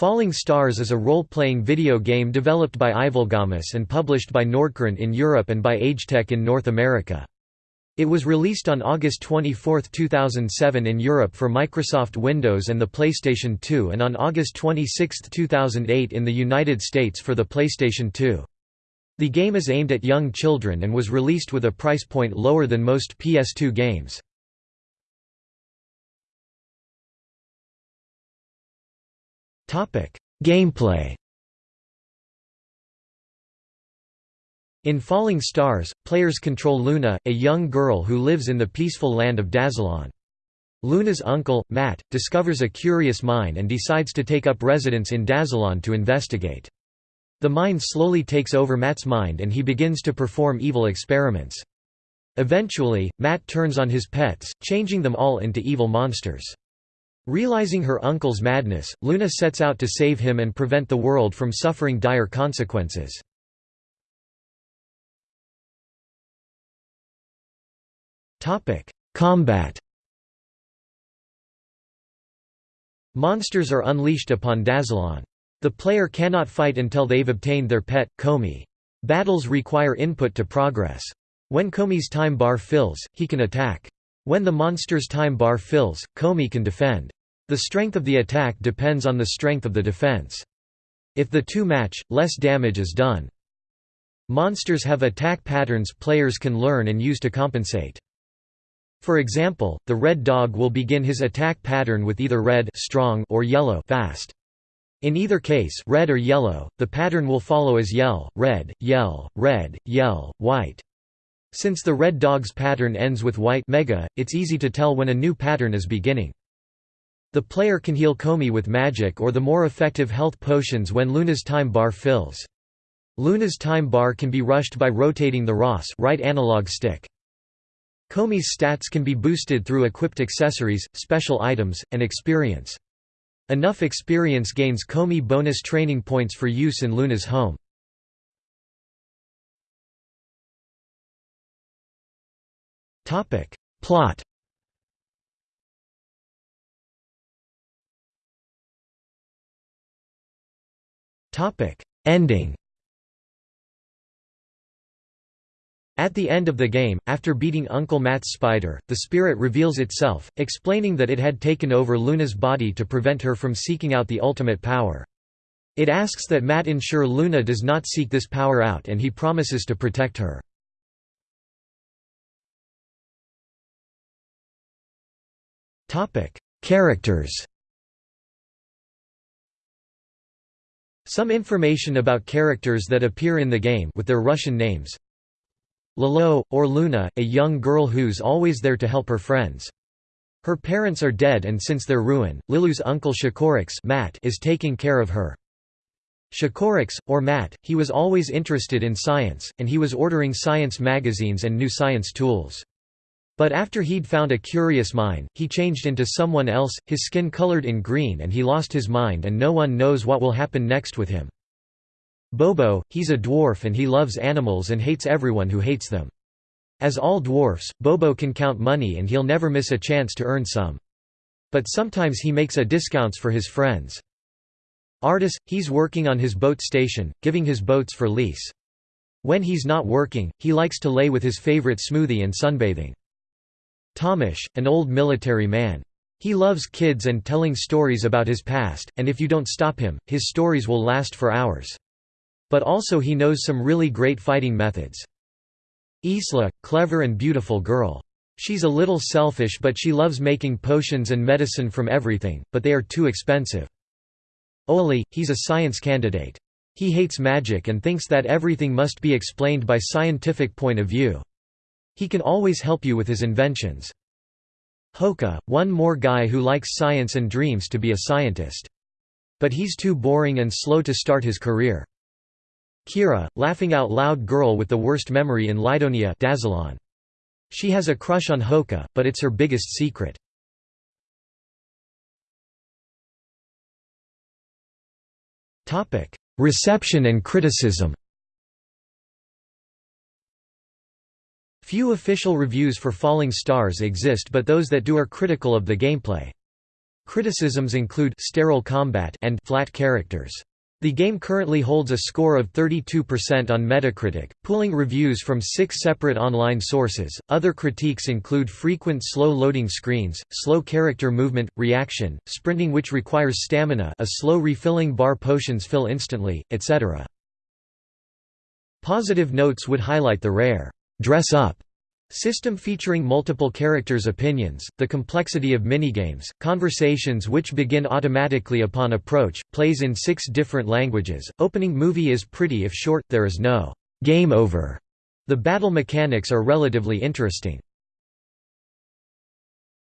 Falling Stars is a role-playing video game developed by Evilgamus and published by Nordcurrent in Europe and by Agetec in North America. It was released on August 24, 2007 in Europe for Microsoft Windows and the PlayStation 2 and on August 26, 2008 in the United States for the PlayStation 2. The game is aimed at young children and was released with a price point lower than most PS2 games. Gameplay In Falling Stars, players control Luna, a young girl who lives in the peaceful land of Dazalon. Luna's uncle, Matt, discovers a curious mine and decides to take up residence in Dazalon to investigate. The mine slowly takes over Matt's mind and he begins to perform evil experiments. Eventually, Matt turns on his pets, changing them all into evil monsters. Realizing her uncle's madness, Luna sets out to save him and prevent the world from suffering dire consequences. Combat Monsters are unleashed upon Dazalon. The player cannot fight until they've obtained their pet, Komi. Battles require input to progress. When Komi's time bar fills, he can attack. When the monster's time bar fills, Komi can defend. The strength of the attack depends on the strength of the defense. If the two match, less damage is done. Monsters have attack patterns players can learn and use to compensate. For example, the red dog will begin his attack pattern with either red strong or yellow fast. In either case red or yellow, the pattern will follow as yell, red, yell, red, yell, white. Since the red dog's pattern ends with white mega, it's easy to tell when a new pattern is beginning. The player can heal Komi with magic or the more effective health potions when Luna's time bar fills. Luna's time bar can be rushed by rotating the Ross right analog stick. Komi's stats can be boosted through equipped accessories, special items, and experience. Enough experience gains Komi bonus training points for use in Luna's home. Plot Topic: Ending. At the end of the game, after beating Uncle Matt's spider, the spirit reveals itself, explaining that it had taken over Luna's body to prevent her from seeking out the ultimate power. It asks that Matt ensure Luna does not seek this power out and he promises to protect her. Characters Some information about characters that appear in the game with their Russian names. Lolo, or Luna, a young girl who's always there to help her friends. Her parents are dead and since their ruin, Lilu's uncle Shakorix Matt is taking care of her. Shakorix, or Matt, he was always interested in science, and he was ordering science magazines and new science tools. But after he'd found a curious mine, he changed into someone else, his skin colored in green and he lost his mind and no one knows what will happen next with him. Bobo, he's a dwarf and he loves animals and hates everyone who hates them. As all dwarfs, Bobo can count money and he'll never miss a chance to earn some. But sometimes he makes a discounts for his friends. Artis, he's working on his boat station, giving his boats for lease. When he's not working, he likes to lay with his favorite smoothie and sunbathing. Tomish, an old military man. He loves kids and telling stories about his past, and if you don't stop him, his stories will last for hours. But also he knows some really great fighting methods. Isla, clever and beautiful girl. She's a little selfish but she loves making potions and medicine from everything, but they are too expensive. Oli, he's a science candidate. He hates magic and thinks that everything must be explained by scientific point of view. He can always help you with his inventions. Hoka, one more guy who likes science and dreams to be a scientist. But he's too boring and slow to start his career. Kira, laughing out loud girl with the worst memory in Lidonia Dazalon. She has a crush on Hoka, but it's her biggest secret. Reception and criticism Few official reviews for Falling Stars exist but those that do are critical of the gameplay. Criticisms include sterile combat and flat characters. The game currently holds a score of 32% on Metacritic, pulling reviews from six separate online sources. Other critiques include frequent slow loading screens, slow character movement, reaction, sprinting which requires stamina, a slow refilling bar potions fill instantly, etc. Positive notes would highlight the rare dress up System featuring multiple characters' opinions, the complexity of minigames, conversations which begin automatically upon approach, plays in six different languages, opening movie is pretty if short, there is no game over. The battle mechanics are relatively interesting.